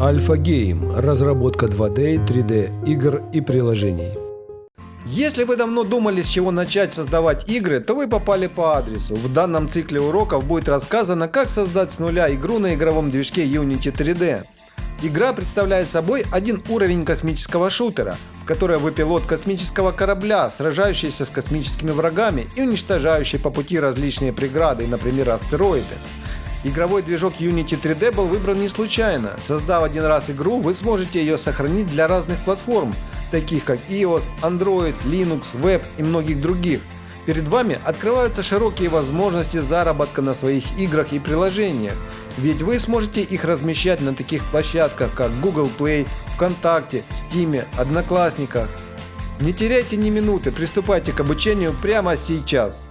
Альфа Гейм – разработка 2D, 3D игр и приложений. Если вы давно думали, с чего начать создавать игры, то вы попали по адресу. В данном цикле уроков будет рассказано, как создать с нуля игру на игровом движке Unity 3D. Игра представляет собой один уровень космического шутера, в которой вы пилот космического корабля, сражающийся с космическими врагами и уничтожающий по пути различные преграды, например астероиды. Игровой движок Unity 3D был выбран не случайно. Создав один раз игру, вы сможете ее сохранить для разных платформ, таких как iOS, Android, Linux, Web и многих других. Перед вами открываются широкие возможности заработка на своих играх и приложениях, ведь вы сможете их размещать на таких площадках, как Google Play, ВКонтакте, Steam, Одноклассниках. Не теряйте ни минуты, приступайте к обучению прямо сейчас.